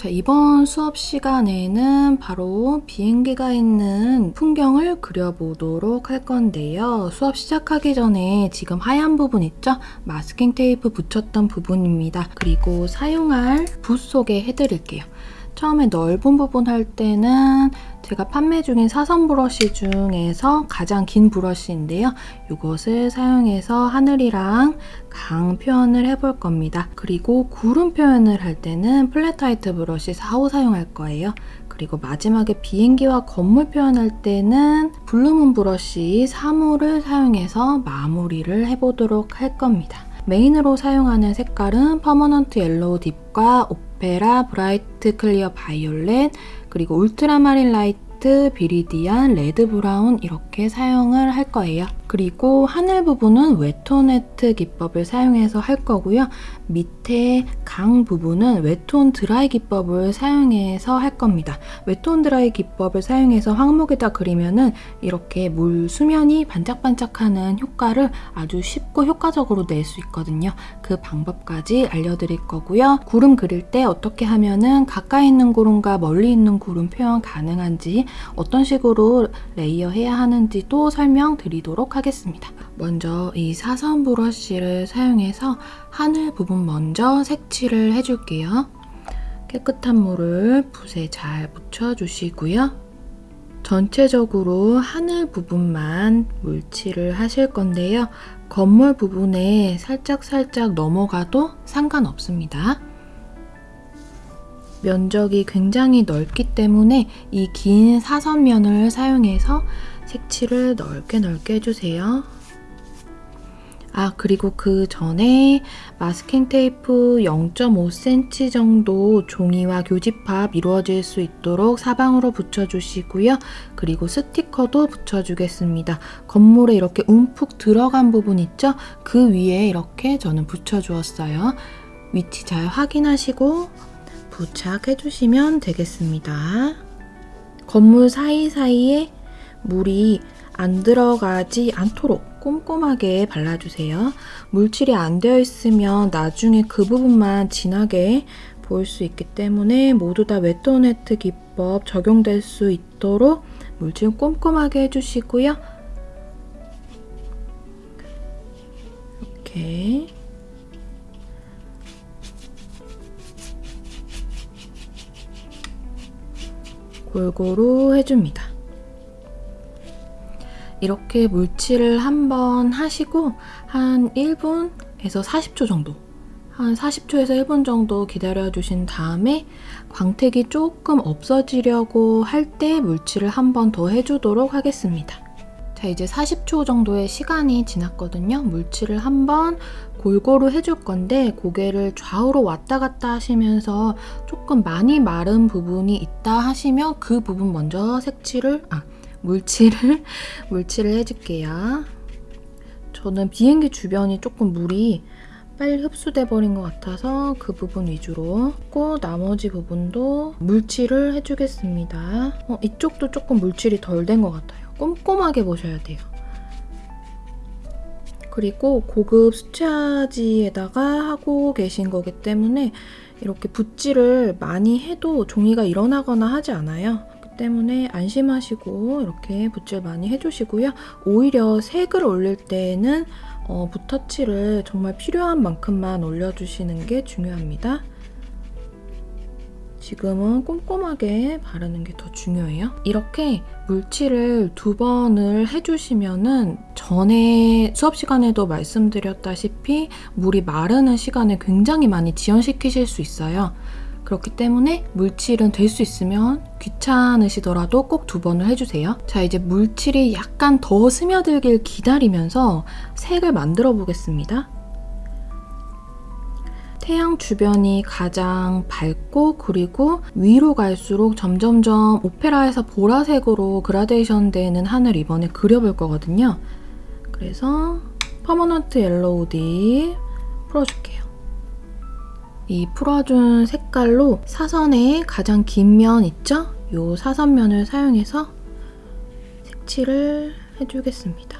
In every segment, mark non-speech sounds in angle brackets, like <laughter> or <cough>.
자, 이번 수업 시간에는 바로 비행기가 있는 풍경을 그려보도록 할 건데요. 수업 시작하기 전에 지금 하얀 부분 있죠? 마스킹 테이프 붙였던 부분입니다. 그리고 사용할 붓 소개해드릴게요. 처음에 넓은 부분 할 때는 제가 판매 중인 사선 브러쉬 중에서 가장 긴 브러쉬인데요. 이것을 사용해서 하늘이랑 강 표현을 해볼 겁니다. 그리고 구름 표현을 할 때는 flat type brush 4호 사용할 거예요. 그리고 마지막에 비행기와 건물 표현할 때는 블루문 브러쉬 3호를 사용해서 마무리를 해보도록 할 겁니다. main으로 사용하는 색깔은 permanent yellow deep과 opera bright clear violet 그리고 ultramarine light viridian red brown 이렇게 사용을 할 거예요. 그리고 하늘 부분은 wet on wet 기법을 사용해서 할 거고요. 밑에 강 부분은 wet on dry 기법을 사용해서 할 겁니다. wet on dry 기법을 사용해서 황목에다 그리면은 이렇게 물 수면이 반짝반짝하는 효과를 아주 쉽고 효과적으로 낼 수 있거든요. 그 방법까지 알려드릴 거고요. 구름 그릴 때 어떻게 하면은 가까이 있는 구름과 멀리 있는 구름 표현 가능한지 어떤 식으로 layer 해야 하는지도 설명드리도록 하겠습니다. 먼저 이 사선 브러쉬를 사용해서 하늘 부분 먼저 색칠을 해줄게요. 깨끗한 물을 붓에 잘 묻혀주시고요. 전체적으로 하늘 부분만 물칠을 하실 건데요. 건물 부분에 살짝살짝 넘어가도 상관없습니다. 면적이 굉장히 넓기 때문에 이 긴 사선면을 사용해서 색칠을 넓게 넓게 해주세요. 아 그리고 그 전에 마스킹 테이프 0.5cm 정도 종이와 교집합 이루어질 수 있도록 사방으로 붙여주시고요. 그리고 스티커도 붙여주겠습니다. 건물에 이렇게 움푹 들어간 부분 있죠? 그 위에 이렇게 저는 붙여주었어요. 위치 잘 확인하시고 부착해주시면 되겠습니다. 건물 사이사이에 물이 안 들어가지 않도록 꼼꼼하게 발라주세요. 물칠이 안 되어 있으면 나중에 그 부분만 진하게 보일 수 있기 때문에 모두 다 웨토네트 기법 적용될 수 있도록 물칠 꼼꼼하게 해주시고요. 이렇게 골고루 해줍니다. 이렇게 물칠을 한번 하시고 한 1분에서 40초 정도 한 40초에서 1분 정도 기다려 주신 다음에 광택이 조금 없어지려고 할 때 물칠을 한번 더 해주도록 하겠습니다. 자 이제 40초 정도의 시간이 지났거든요. 물칠을 한번 골고루 해줄 건데 고개를 좌우로 왔다 갔다 하시면서 조금 많이 마른 부분이 있다 하시면 그 부분 먼저 색칠을 아 물칠을 <laughs> 물칠을 해줄게요. 저는 비행기 주변이 조금 물이 빨리 흡수돼 버린 것 같아서 그 부분 위주로 고 나머지 부분도 물칠을 해주겠습니다. 어, 이쪽도 조금 물칠이 덜 된 것 같아요. 꼼꼼하게 보셔야 돼요. 그리고 고급 수채화지에다가 하고 계신 거기 때문에 이렇게 붓질을 많이 해도 종이가 일어나거나 하지 않아요. 그 때문에 안심하시고 이렇게 붓질 많이 해주시고요. 오히려 색을 올릴 때는 어, 붓터치를 정말 필요한 만큼만 올려주시는 게 중요합니다. 지금은 꼼꼼하게 바르는 게 더 중요해요. 이렇게 물칠을 두 번을 해주시면은 전에 수업 시간에도 말씀드렸다시피 물이 마르는 시간을 굉장히 많이 지연시키실 수 있어요. 그렇기 때문에 물칠은 될 수 있으면 귀찮으시더라도 꼭 두 번을 해주세요. 자 이제 물칠이 약간 더 스며들길 기다리면서 색을 만들어 보겠습니다. 태양 주변이 가장 밝고 그리고 위로 갈수록 점점점 오페라에서 보라색으로 그라데이션 되는 하늘 이번에 그려볼 거거든요. 그래서 permanent yellow deep 풀어줄게요. 이 풀어준 색깔로 사선의 가장 긴 면 있죠? 이 사선면을 사용해서 색칠을 해주겠습니다.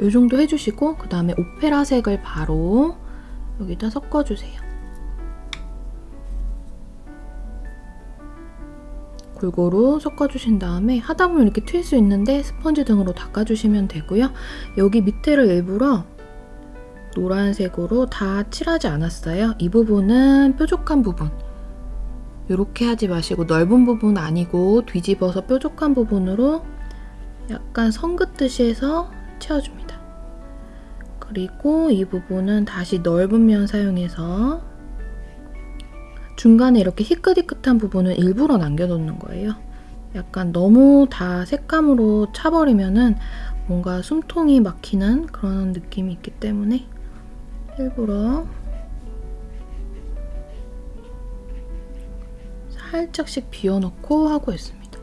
이 정도 해주시고 그 다음에 오페라색을 바로 여기다 섞어주세요. 골고루 섞어주신 다음에 하다 보면 이렇게 튈 수 있는데 스펀지 등으로 닦아주시면 되고요. 여기 밑에를 일부러 노란색으로 다 칠하지 않았어요. 이 부분은 뾰족한 부분. 이렇게 하지 마시고 넓은 부분 아니고 뒤집어서 뾰족한 부분으로 약간 선 긋듯이 해서 채워줍니다. 그리고 이 부분은 다시 넓은 면 사용해서 중간에 이렇게 희끗희끗한 부분은 일부러 남겨놓는 거예요. 약간 너무 다 색감으로 차버리면은 뭔가 숨통이 막히는 그런 느낌이 있기 때문에 일부러 살짝씩 비워놓고 하고 있습니다.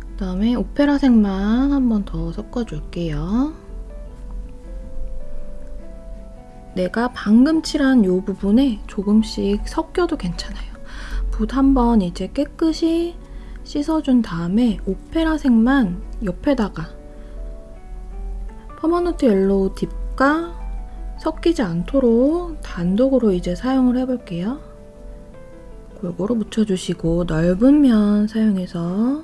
그 다음에 오페라색만 한 번 더 섞어줄게요. 내가 방금 칠한 이 부분에 조금씩 섞여도 괜찮아요. 붓 한번 이제 깨끗이 씻어준 다음에 오페라색만 옆에다가 permanent yellow deep과 섞이지 않도록 단독으로 이제 사용을 해볼게요. 골고루 묻혀주시고 넓은 면 사용해서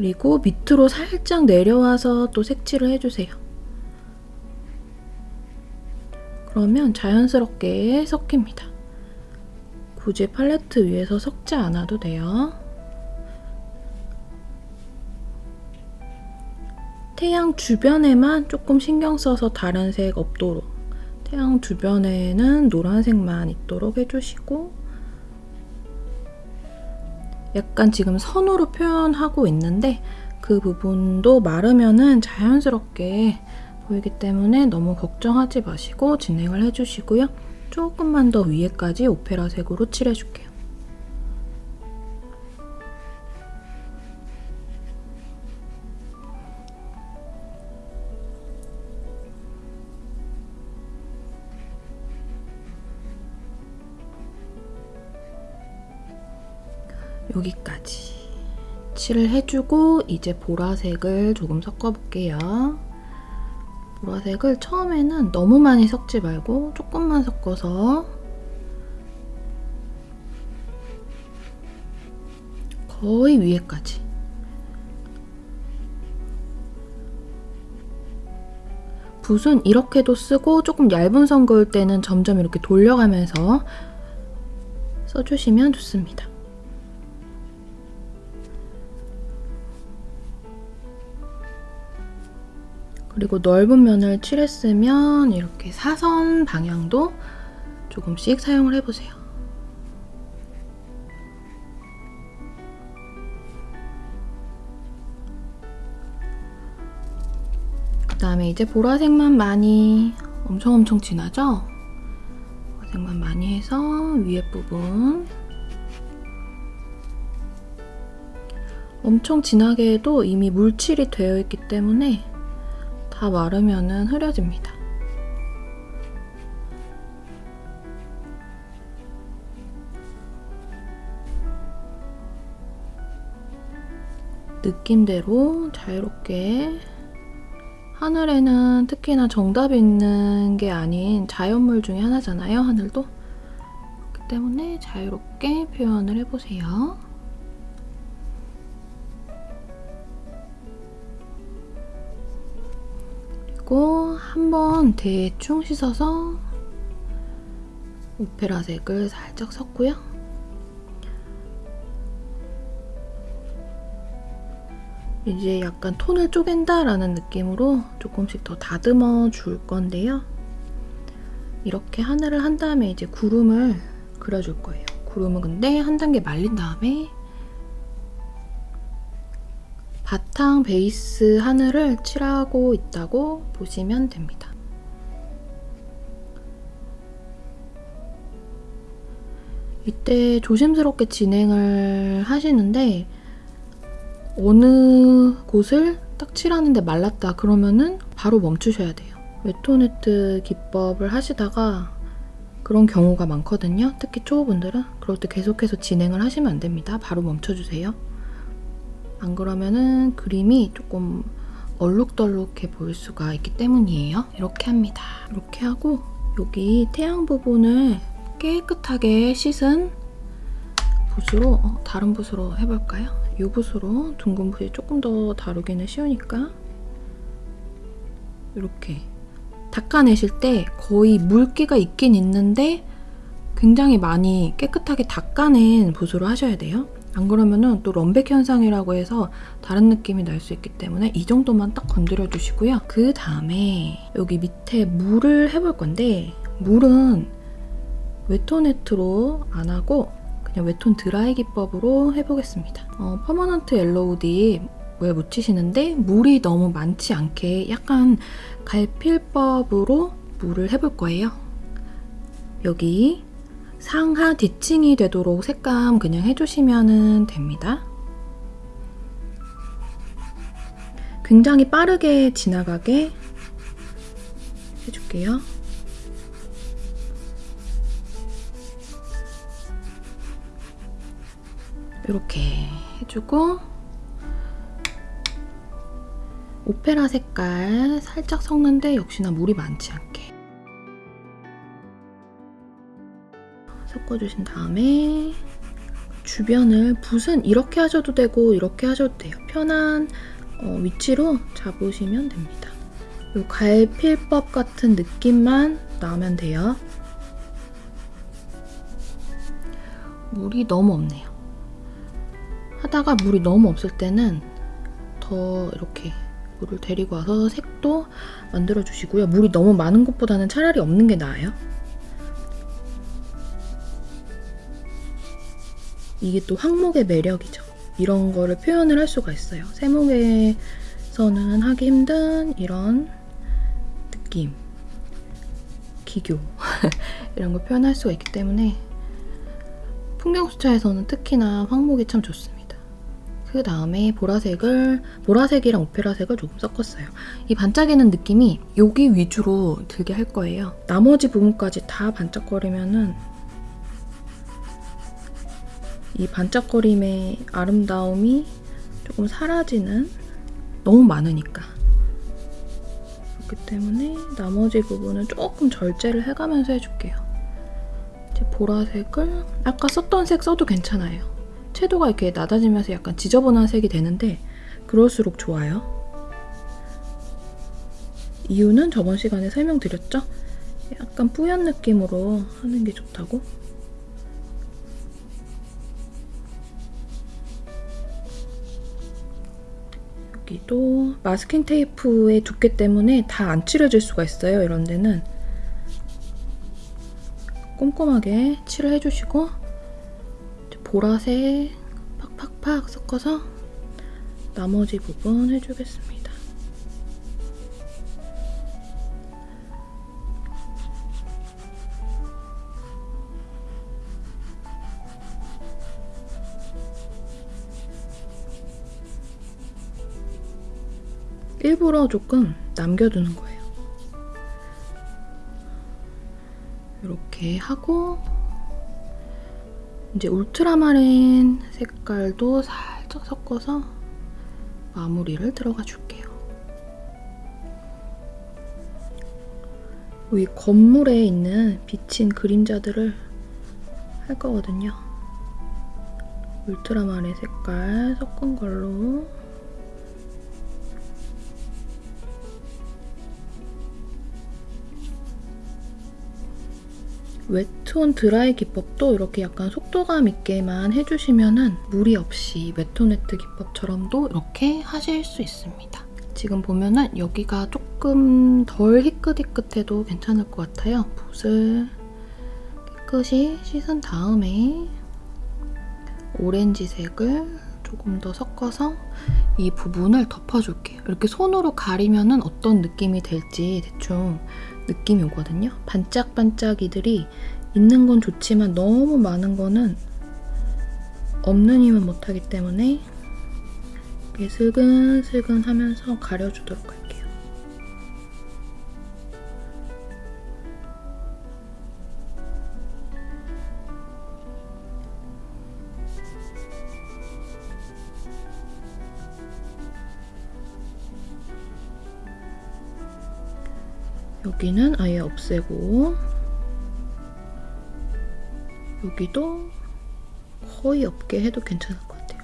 그리고 밑으로 살짝 내려와서 또 색칠을 해주세요. 그러면 자연스럽게 섞입니다. 굳이 팔레트 위에서 섞지 않아도 돼요. 태양 주변에만 조금 신경 써서 다른 색 없도록 태양 주변에는 노란색만 있도록 해주시고 약간 지금 선으로 표현하고 있는데 그 부분도 마르면은 자연스럽게 보이기 때문에 너무 걱정하지 마시고 진행을 해주시고요. 조금만 더 위에까지 오페라색으로 칠해줄게요. 여기까지 칠을 해주고 이제 보라색을 조금 섞어볼게요. 보라색을 처음에는 너무 많이 섞지 말고 조금만 섞어서 거의 위에까지 붓은 이렇게도 쓰고 조금 얇은 선 그을 때는 점점 이렇게 돌려가면서 써주시면 좋습니다. 그리고 넓은 면을 칠했으면 이렇게 사선 방향도 조금씩 사용을 해보세요. 그 다음에 이제 보라색만 많이 엄청 엄청 진하죠? 보라색만 많이 해서 위에 부분 엄청 진하게 해도 이미 물칠이 되어 있기 때문에 다 마르면 흐려집니다. 느낌대로 자유롭게 하늘에는 특히나 정답이 있는 게 아닌 자연물 중에 하나잖아요, 하늘도. 그렇기 때문에 자유롭게 표현을 해보세요. 그리고 한번 대충 씻어서 오페라색을 살짝 섞고요. 이제 약간 톤을 쪼갠다라는 느낌으로 조금씩 더 다듬어 줄 건데요. 이렇게 하늘을 한 다음에 이제 구름을 그려줄 거예요. 구름은 근데 한 단계 말린 다음에 바탕 베이스 하늘을 칠하고 있다고 보시면 됩니다. 이때 조심스럽게 진행을 하시는데 어느 곳을 딱 칠하는데 말랐다 그러면은 바로 멈추셔야 돼요. 웨토네트 기법을 하시다가 그런 경우가 많거든요. 특히 초보분들은 그럴 때 계속해서 진행을 하시면 안 됩니다. 바로 멈춰주세요. 안 그러면은 그림이 조금 얼룩덜룩해 보일 수가 있기 때문이에요. 이렇게 합니다. 이렇게 하고 여기 태양 부분을 깨끗하게 씻은 붓으로 어, 다른 붓으로 해볼까요? 이 붓으로 둥근 붓이 조금 더 다루기는 쉬우니까 이렇게 닦아내실 때 거의 물기가 있긴 있는데 굉장히 많이 깨끗하게 닦아낸 붓으로 하셔야 돼요. 안 그러면은 또 럼백 현상이라고 해서 다른 느낌이 날 수 있기 때문에 이 정도만 딱 건드려 주시고요. 그 다음에 여기 밑에 물을 해볼 건데 물은 wet on wet으로 안 하고 그냥 wet on dry 기법으로 해보겠습니다. 어, permanent yellow deep에 묻히시는데 물이 너무 많지 않게 약간 갈필법으로 물을 해볼 거예요. 여기 상하 대칭이 되도록 색감 그냥 해주시면 됩니다. 굉장히 빠르게 지나가게 해줄게요. 이렇게 해주고 오페라 색깔 살짝 섞는데 역시나 물이 많지 않게 섞어주신 다음에 주변을 붓은 이렇게 하셔도 되고 이렇게 하셔도 돼요. 편한 어, 위치로 잡으시면 됩니다. 이 갈필법 같은 느낌만 나오면 돼요. 물이 너무 없네요. 하다가 물이 너무 없을 때는 더 이렇게 물을 데리고 와서 색도 만들어 주시고요. 물이 너무 많은 것보다는 차라리 없는 게 나아요. 이게 또 항목의 매력이죠. 이런 거를 표현을 할 수가 있어요. 세목에서는 하기 힘든 이런 느낌, 기교 <laughs> 이런 걸 표현할 수가 있기 때문에 풍경수차에서는 특히나 황목이 참 좋습니다. 그 다음에 보라색을 보라색이랑 오페라색을 조금 섞었어요. 이 반짝이는 느낌이 여기 위주로 들게 할 거예요. 나머지 부분까지 다 반짝거리면은 이 반짝거림의 아름다움이 조금 사라지는 너무 많으니까 그렇기 때문에 나머지 부분은 조금 절제를 해가면서 해줄게요. 이제 보라색을 아까 썼던 색 써도 괜찮아요. 채도가 이렇게 낮아지면서 약간 지저분한 색이 되는데 그럴수록 좋아요. 이유는 저번 시간에 설명드렸죠? 약간 뿌연 느낌으로 하는 게 좋다고. 여기도 마스킹 테이프의 두께 때문에 다 안 칠해질 수가 있어요. 이런 데는 꼼꼼하게 칠을 해주시고 보라색 팍팍팍 섞어서 나머지 부분 해주겠습니다. 일부러 조금 남겨두는 거예요. 이렇게 하고 이제 울트라마린 색깔도 살짝 섞어서 마무리를 들어가 줄게요. 이 건물에 있는 비친 그림자들을 할 거거든요. 울트라마린 색깔 섞은 걸로 wet on dry 기법도 이렇게 약간 속도감 있게만 해주시면 무리 없이 wet on wet 기법처럼도 이렇게 하실 수 있습니다. 지금 보면은 여기가 조금 덜 희끗희끗해도 괜찮을 것 같아요. 붓을 깨끗이 씻은 다음에 오렌지색을 조금 더 섞어서 이 부분을 덮어줄게요. 이렇게 손으로 가리면 어떤 느낌이 될지 대충 느낌이 오거든요. 반짝반짝이들이 있는 건 좋지만 너무 많은 거는 없는 힘은 못하기 때문에 이렇게 슬근슬근 하면서 가려주도록 할게요. 여기는 아예 없애고 여기도 거의 없게 해도 괜찮을 것 같아요.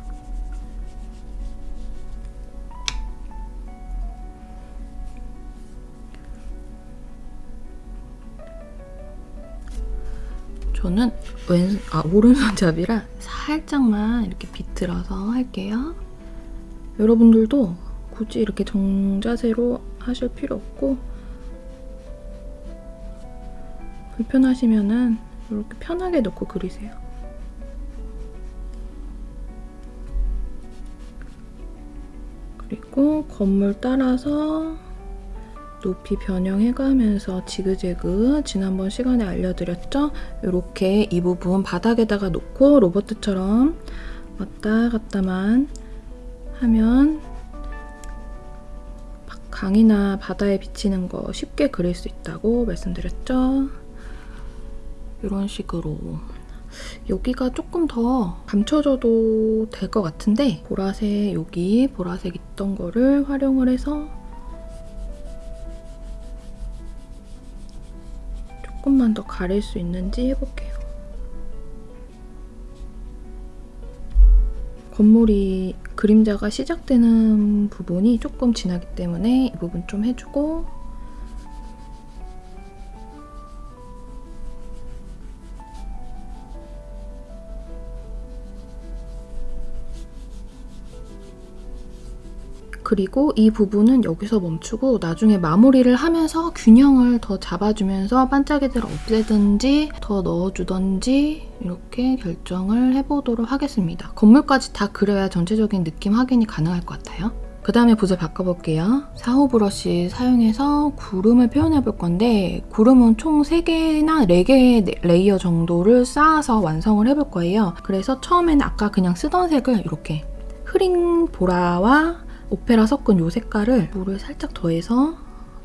저는 왼, 아, 오른손잡이라 살짝만 이렇게 비틀어서 할게요. 여러분들도 굳이 이렇게 정자세로 하실 필요 없고 불편하시면은 이렇게 편하게 놓고 그리세요. 그리고 건물 따라서 높이 변형해가면서 지그재그 지난번 시간에 알려드렸죠? 이렇게 이 부분 바닥에다가 놓고 로버트처럼 왔다 갔다만 하면 강이나 바다에 비치는 거 쉽게 그릴 수 있다고 말씀드렸죠? 이런 식으로 여기가 조금 더 감춰져도 될 것 같은데 보라색 여기 보라색 있던 거를 활용을 해서 조금만 더 가릴 수 있는지 해볼게요. 건물이 그림자가 시작되는 부분이 조금 지나기 때문에 이 부분 좀 해주고 그리고 이 부분은 여기서 멈추고 나중에 마무리를 하면서 균형을 더 잡아주면서 반짝이들을 없애든지 더 넣어주든지 이렇게 결정을 해보도록 하겠습니다. 건물까지 다 그려야 전체적인 느낌 확인이 가능할 것 같아요. 그 다음에 붓을 바꿔볼게요. 4호 브러쉬 사용해서 구름을 표현해 볼 건데 구름은 총 3개나 4개의 layer 정도를 쌓아서 완성을 해볼 거예요. 그래서 처음에는 아까 그냥 쓰던 색을 이렇게 흐린 보라와 오페라 섞은 이 색깔을 물을 살짝 더해서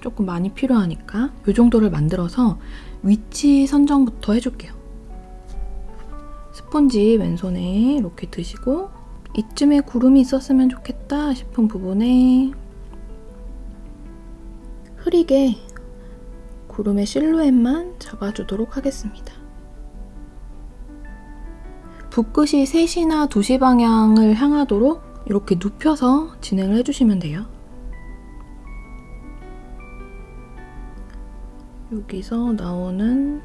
조금 많이 필요하니까 이 정도를 만들어서 위치 선정부터 해줄게요. 스펀지 왼손에 이렇게 드시고 이쯤에 구름이 있었으면 좋겠다 싶은 부분에 흐리게 구름의 실루엣만 잡아주도록 하겠습니다. 붓끝이 3시나 2시 방향을 향하도록 이렇게 눕혀서 진행을 해주시면 돼요. 여기서 나오는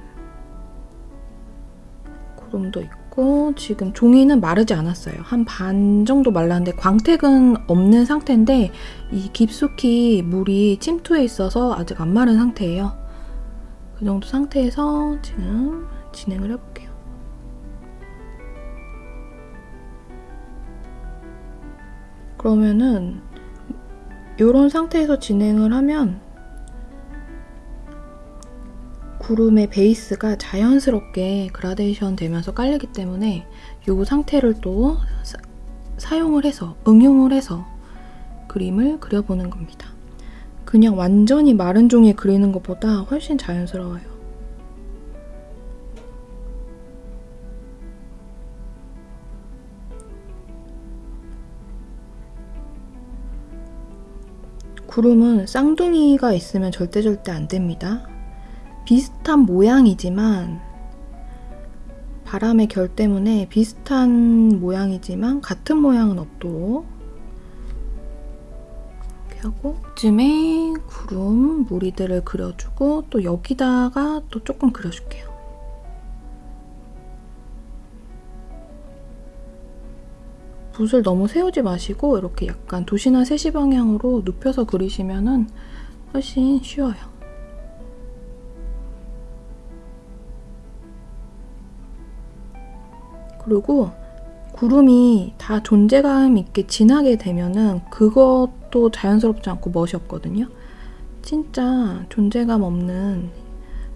구름도 있고 지금 종이는 마르지 않았어요. 한 반 정도 말랐는데 광택은 없는 상태인데 이 깊숙이 물이 침투해 있어서 아직 안 마른 상태예요. 그 정도 상태에서 지금 진행을 해볼게요. 그러면은 이런 상태에서 진행을 하면 구름의 베이스가 자연스럽게 그라데이션 되면서 깔리기 때문에 이 상태를 또 사, 사용을 해서 응용을 해서 그림을 그려보는 겁니다. 그냥 완전히 마른 종이에 그리는 것보다 훨씬 자연스러워요. 구름은 쌍둥이가 있으면 절대 절대 안 됩니다. 비슷한 모양이지만 바람의 결 때문에 비슷한 모양이지만 같은 모양은 없도록 이렇게 하고 쯤에 구름 무리들을 그려주고 또 여기다가 또 조금 그려줄게요. 붓을 너무 세우지 마시고 이렇게 약간 2시나 3시 방향으로 눕혀서 그리시면 훨씬 쉬워요. 그리고 구름이 다 존재감 있게 진하게 되면은 그것도 자연스럽지 않고 멋이 없거든요. 진짜 존재감 없는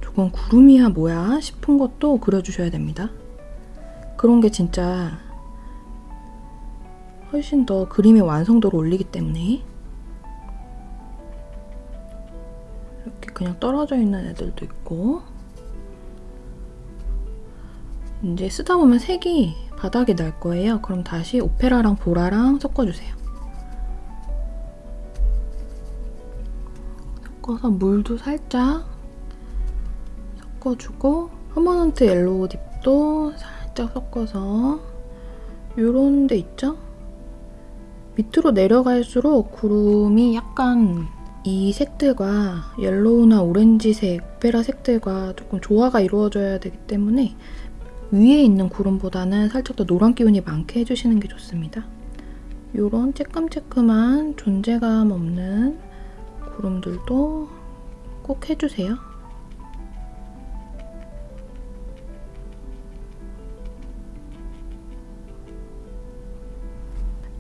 저건 구름이야 뭐야 싶은 것도 그려주셔야 됩니다. 그런 게 진짜 훨씬 더 그림의 완성도를 올리기 때문에 이렇게 그냥 떨어져 있는 애들도 있고 이제 쓰다 보면 색이 바닥에 날 거예요. 그럼 다시 오페라랑 보라랑 섞어주세요. 섞어서 물도 살짝 섞어주고 permanent yellow deep도 살짝 섞어서 요런 데 있죠? 밑으로 내려갈수록 구름이 약간 이 색들과 yellow나 오렌지색, 오페라 색들과 조금 조화가 이루어져야 되기 때문에 위에 있는 구름보다는 살짝 더 노란 기운이 많게 해주시는 게 좋습니다. 이런 쬐끔쬐끔한 존재감 없는 구름들도 꼭 해주세요.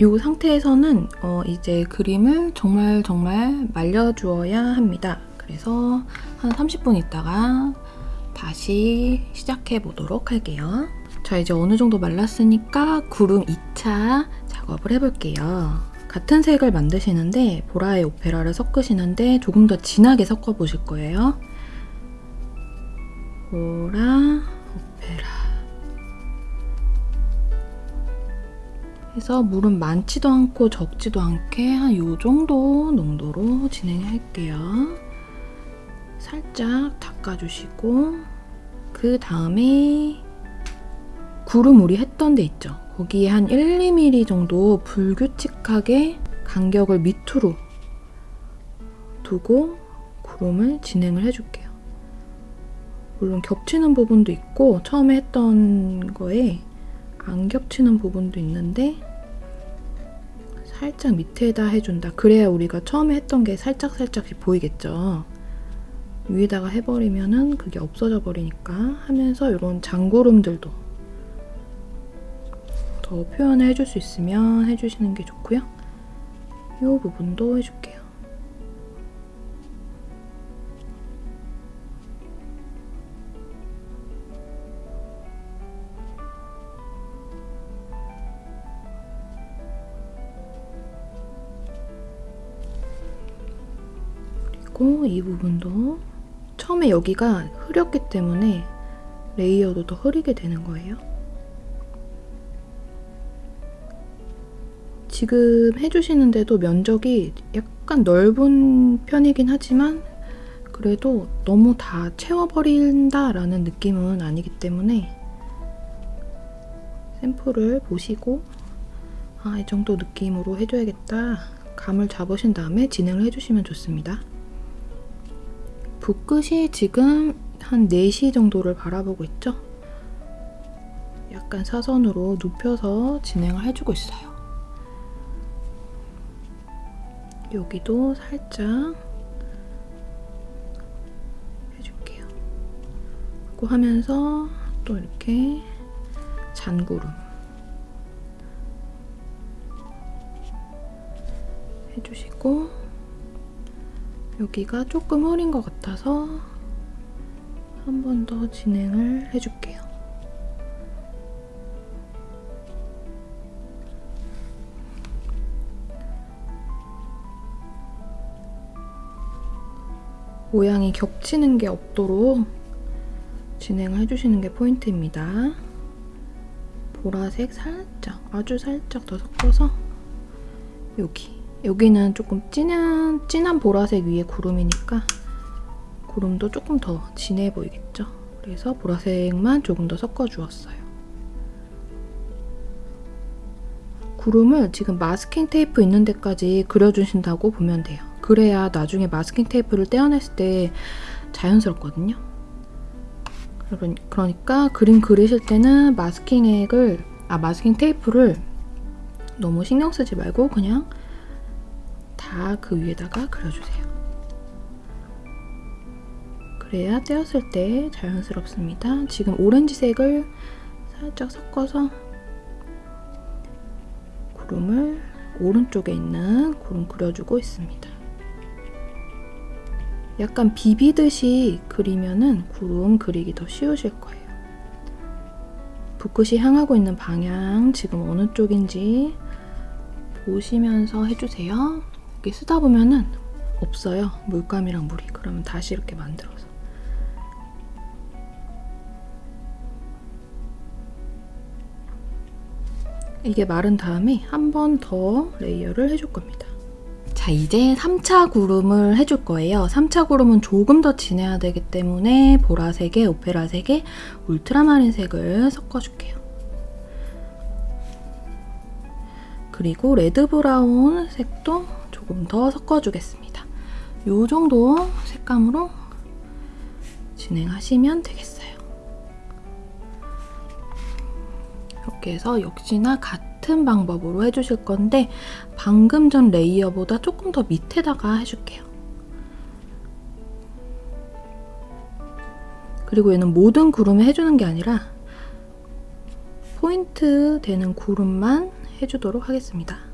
이 상태에서는 어 이제 그림을 정말 정말 말려주어야 합니다. 그래서 한 30분 있다가 다시 시작해 보도록 할게요. 자 이제 어느 정도 말랐으니까 구름 2차 작업을 해볼게요. 같은 색을 만드시는데 보라의 오페라를 섞으시는데 조금 더 진하게 섞어 보실 거예요. 보라, 해서 물은 많지도 않고 적지도 않게 한 요 정도 농도로 진행할게요. 살짝 닦아주시고 그 다음에 구름 우리 했던 데 있죠? 거기에 한 1, 2mm 정도 불규칙하게 간격을 밑으로 두고 구름을 진행을 해줄게요. 물론 겹치는 부분도 있고 처음에 했던 거에 안 겹치는 부분도 있는데 살짝 밑에다 해준다. 그래야 우리가 처음에 했던 게 살짝살짝씩 보이겠죠. 위에다가 해버리면은 그게 없어져 버리니까 하면서 이런 장구름들도 더 표현을 해줄 수 있으면 해주시는 게 좋고요. 이 부분도 해줄게요. 이 부분도 처음에 여기가 흐렸기 때문에 레이어도 더 흐리게 되는 거예요. 지금 해주시는데도 면적이 약간 넓은 편이긴 하지만 그래도 너무 다 채워버린다라는 느낌은 아니기 때문에 샘플을 보시고 아, 이 정도 느낌으로 해줘야겠다 감을 잡으신 다음에 진행을 해주시면 좋습니다. 붓 끝이 지금 한 4시 정도를 바라보고 있죠? 약간 사선으로 눕혀서 진행을 해주고 있어요. 여기도 살짝 해줄게요. 그리고 하면서 또 이렇게 잔구름 해주시고 여기가 조금 흐린 것 같아서 한 번 더 진행을 해줄게요. 모양이 겹치는 게 없도록 진행을 해주시는 게 포인트입니다. 보라색 살짝, 아주 살짝 더 섞어서 여기 여기는 조금 진한, 진한 보라색 위에 구름이니까 구름도 조금 더 진해 보이겠죠? 그래서 보라색만 조금 더 섞어주었어요. 구름을 지금 마스킹 테이프 있는 데까지 그려주신다고 보면 돼요. 그래야 나중에 마스킹 테이프를 떼어냈을 때 자연스럽거든요. 그러니까 그림 그리실 때는 마스킹 액을, 아 마스킹 테이프를 너무 신경 쓰지 말고 그냥 다 그 위에다가 그려주세요. 그래야 떼었을 때 자연스럽습니다. 지금 오렌지색을 살짝 섞어서 구름을 오른쪽에 있는 구름 그려주고 있습니다. 약간 비비듯이 그리면은 구름 그리기 더 쉬우실 거예요. 붓끝이 향하고 있는 방향 지금 어느 쪽인지 보시면서 해주세요. 이렇게 쓰다 보면은 없어요. 물감이랑 물이. 그러면 다시 이렇게 만들어서. 이게 마른 다음에 한 번 더 layer를 해줄 겁니다. 자, 이제 3차 구름을 해줄 거예요. 3차 구름은 조금 더 진해야 되기 때문에 보라색에 오페라색에 울트라마린색을 섞어줄게요. 그리고 red brown 색도 조금 더 섞어주겠습니다. 이 정도 색감으로 진행하시면 되겠어요. 이렇게 해서 역시나 같은 방법으로 해주실 건데 방금 전 layer보다 조금 더 밑에다가 해줄게요. 그리고 얘는 모든 구름에 해주는 게 아니라 포인트 되는 구름만 해주도록 하겠습니다.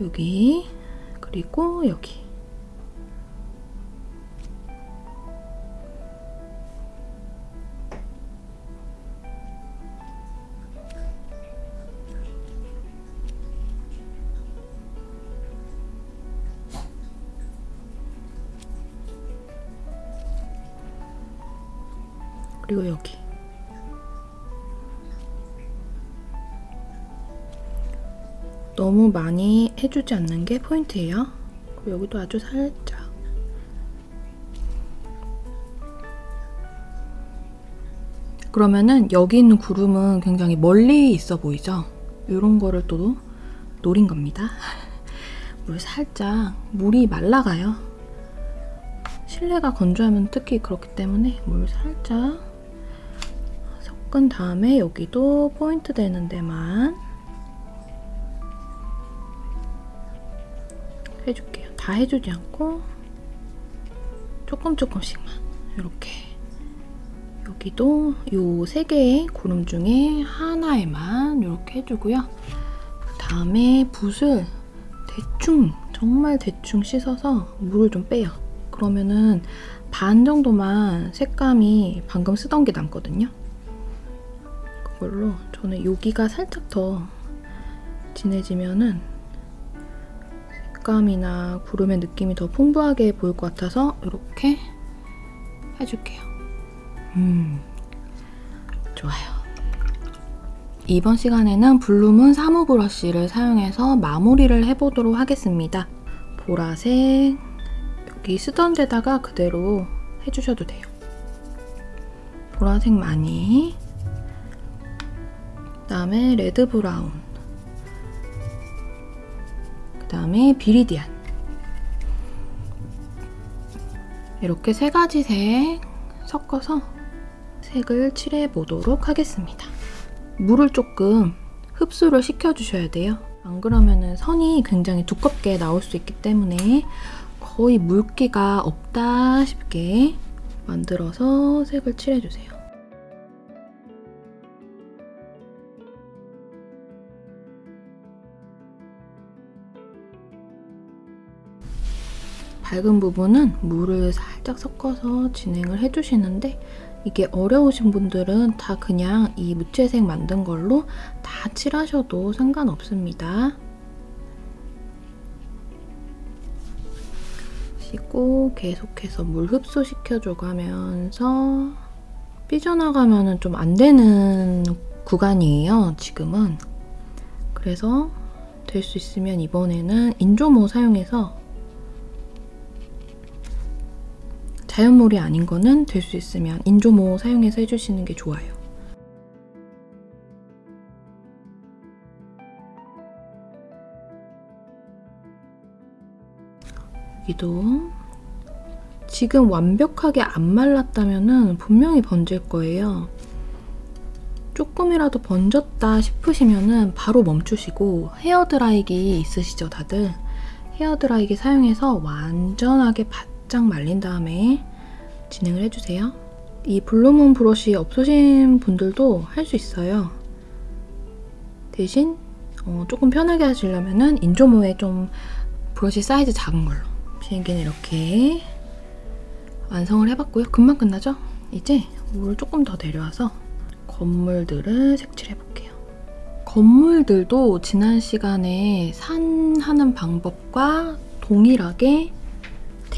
여기 그리고 여기. 그리고 여기 너무 많이 해주지 않는 게 포인트예요. 여기도 아주 살짝 그러면은 여기 있는 구름은 굉장히 멀리 있어 보이죠? 이런 거를 또 노린 겁니다. <laughs> 물 살짝 물이 말라가요. 실내가 건조하면 특히 그렇기 때문에 물 살짝 섞은 다음에 여기도 포인트 되는 데만 다 해주지 않고 조금 조금씩만 이렇게 여기도 이세 개의 구름 중에 하나에만 이렇게 해주고요. 그 다음에 붓을 대충 정말 대충 씻어서 물을 좀 빼요. 그러면은 반 정도만 색감이 방금 쓰던 게 남거든요. 그걸로 저는 여기가 살짝 더 진해지면은 색감이나 구름의 느낌이 더 풍부하게 보일 것 같아서 이렇게 해줄게요. 음, 좋아요. 이번 시간에는 블루문 사무 브러쉬를 사용해서 마무리를 해보도록 하겠습니다. 보라색, 여기 쓰던 데다가 그대로 해주셔도 돼요. 보라색 많이, 그 다음에 red brown, 그 다음에 비리디안 이렇게 세 가지 색 섞어서 색을 칠해 보도록 하겠습니다. 물을 조금 흡수를 시켜주셔야 돼요. 안 그러면 선이 굉장히 두껍게 나올 수 있기 때문에 거의 물기가 없다 싶게 만들어서 색을 칠해주세요. 밝은 부분은 물을 살짝 섞어서 진행을 해주시는데 이게 어려우신 분들은 다 그냥 이 무채색 만든 걸로 다 칠하셔도 상관없습니다. 씻고 계속해서 물 흡수시켜줘 가면서 삐져나가면 좀 안 되는 구간이에요, 지금은. 그래서 될 수 있으면 이번에는 인조모 사용해서 자연물이 아닌 거는 될 수 있으면 인조모 사용해서 해주시는 게 좋아요. 여기도 지금 완벽하게 안 말랐다면 분명히 번질 거예요. 조금이라도 번졌다 싶으시면 바로 멈추시고 헤어드라이기 있으시죠 다들? 헤어드라이기 사용해서 완전하게 바짝 말린 다음에 진행을 해주세요. 이 블루문 브러쉬 없으신 분들도 할 수 있어요. 대신 어, 조금 편하게 하시려면 인조모에 좀 브러쉬 사이즈 작은 걸로 비행기는 이렇게 완성을 해봤고요. 금방 끝나죠? 이제 물을 조금 더 내려와서 건물들을 색칠해볼게요. 건물들도 지난 시간에 산하는 방법과 동일하게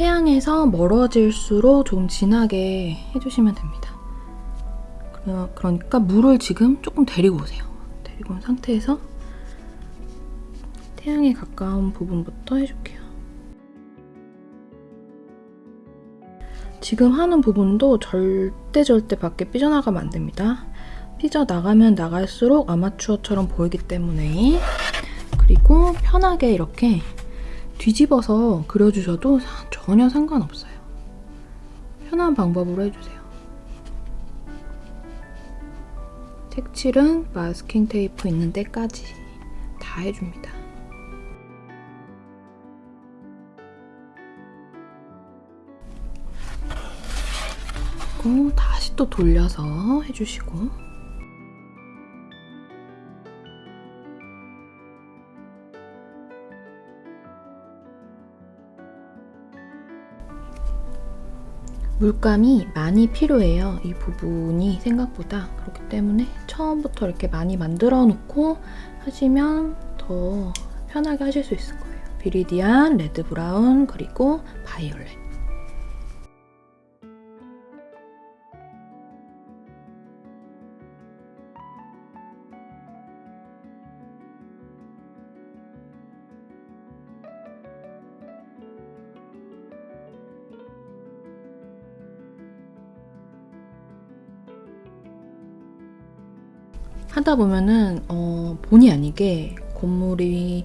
태양에서 멀어질수록 좀 진하게 해주시면 됩니다. 그러니까 물을 지금 조금 데리고 오세요. 데리고 온 상태에서 태양에 가까운 부분부터 해줄게요. 지금 하는 부분도 절대 절대 밖에 삐져나가면 안 됩니다. 삐져나가면 나갈수록 아마추어처럼 보이기 때문에 그리고 편하게 이렇게 뒤집어서 그려주셔도 전혀 상관없어요. 편한 방법으로 해주세요. 색칠은 마스킹 테이프 있는 데까지 다 해줍니다. 다시 또 돌려서 해주시고 물감이 많이 필요해요. 이 부분이 생각보다 그렇기 때문에 처음부터 이렇게 많이 만들어 놓고 하시면 더 편하게 하실 수 있을 거예요. 비리디안, 레드 브라운, 그리고 바이올렛. 하다 보면은 어, 본의 아니게 건물이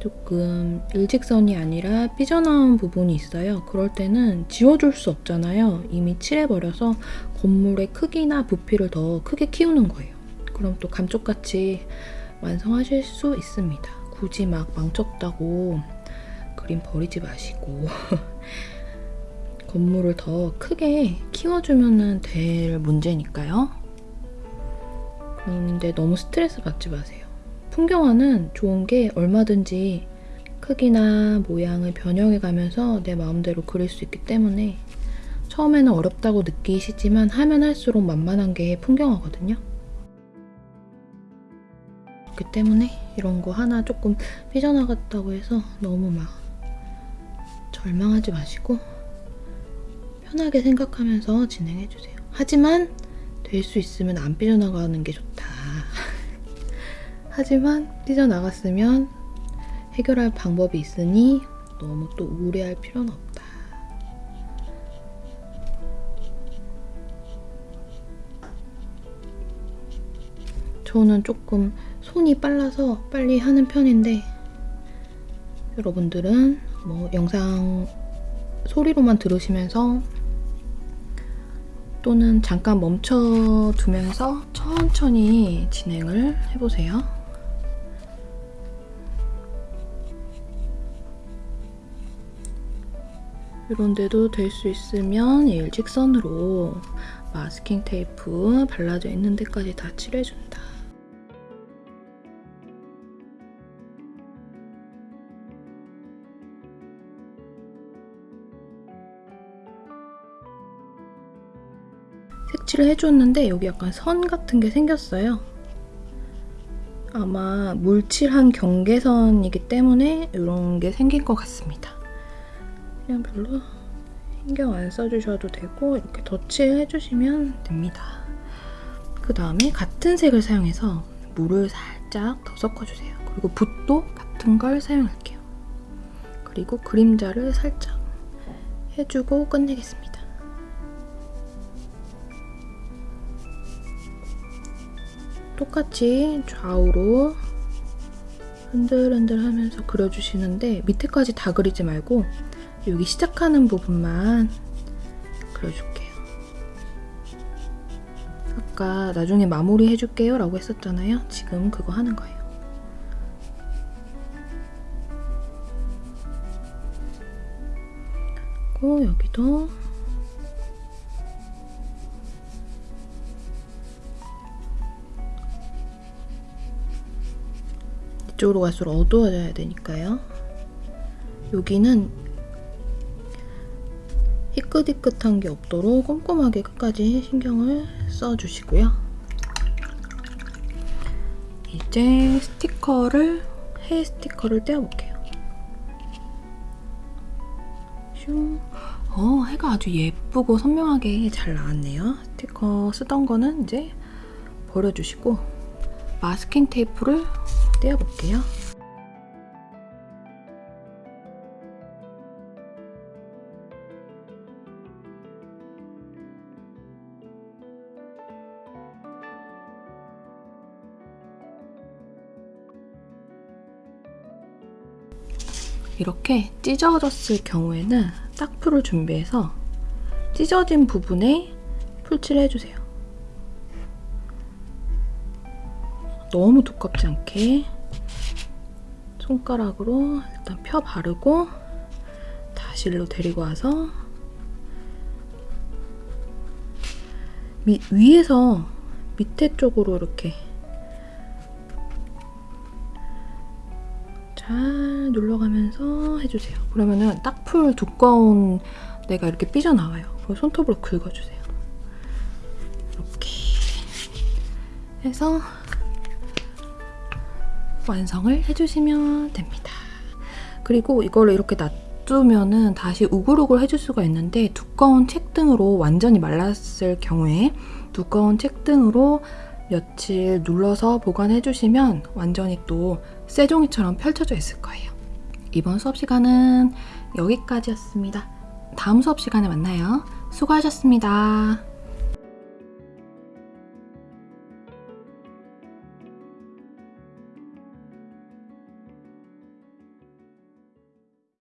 조금 일직선이 아니라 삐져나온 부분이 있어요. 그럴 때는 지워줄 수 없잖아요. 이미 칠해버려서 건물의 크기나 부피를 더 크게 키우는 거예요. 그럼 또 감쪽같이 완성하실 수 있습니다. 굳이 막 망쳤다고 그림 버리지 마시고 <laughs> 건물을 더 크게 키워주면 될 문제니까요. 근데 너무 스트레스 받지 마세요. 풍경화는 좋은 게 얼마든지 크기나 모양을 변형해 가면서 내 마음대로 그릴 수 있기 때문에 처음에는 어렵다고 느끼시지만 하면 할수록 만만한 게 풍경화거든요. 그렇기 때문에 이런 거 하나 조금 삐져나갔다고 해서 너무 막 절망하지 마시고 편하게 생각하면서 진행해주세요. 하지만 될수 있으면 안 삐져나가는 게 좋다. <laughs> 하지만 삐져나갔으면 해결할 방법이 있으니 너무 또 우려할 필요는 없다. 저는 조금 손이 빨라서 빨리 하는 편인데 여러분들은 뭐 영상 소리로만 들으시면서 또는 잠깐 멈춰 두면서 천천히 진행을 해보세요. 이런데도 될 수 있으면 일직선으로 마스킹 테이프 발라져 있는 데까지 다 칠해준다. 색칠을 해줬는데 여기 약간 선 같은 게 생겼어요. 아마 물칠한 경계선이기 때문에 이런 게 생긴 것 같습니다. 그냥 별로 신경 안 써주셔도 되고 이렇게 덧칠 해주시면 됩니다. 그 다음에 같은 색을 사용해서 물을 살짝 더 섞어주세요. 그리고 붓도 같은 걸 사용할게요. 그리고 그림자를 살짝 해주고 끝내겠습니다. 똑같이 좌우로 흔들흔들 하면서 그려주시는데 밑에까지 다 그리지 말고 여기 시작하는 부분만 그려줄게요. 아까 나중에 마무리 해줄게요 라고 했었잖아요. 지금 그거 하는 거예요. 그리고 여기도 이쪽으로 갈수록 어두워져야 되니까요. 여기는 희끗희끗한 게 없도록 꼼꼼하게 끝까지 신경을 써주시고요. 이제 스티커를, 해 스티커를 떼어볼게요. 슝. 어, 해가 아주 예쁘고 선명하게 잘 나왔네요. 스티커 쓰던 거는 이제 버려주시고 마스킹 테이프를 떼어볼게요. 이렇게 찢어졌을 경우에는 딱풀을 준비해서 찢어진 부분에 풀칠을 해주세요. 너무 두껍지 않게 손가락으로 일단 펴 바르고 다시 일로 데리고 와서 미, 위에서 밑에 쪽으로 이렇게 잘 눌러가면서 해주세요. 그러면은 딱풀 두꺼운 데가 이렇게 삐져나와요. 그리고 손톱으로 긁어주세요. 이렇게 해서 완성을 해주시면 됩니다. 그리고 이거를 이렇게 놔두면은 다시 우글우글 해줄 수가 있는데 두꺼운 책 등으로 완전히 말랐을 경우에 두꺼운 책 등으로 며칠 눌러서 보관해주시면 완전히 또 쇠종이처럼 펼쳐져 있을 거예요. 이번 수업 시간은 여기까지였습니다. 다음 수업 시간에 만나요. 수고하셨습니다.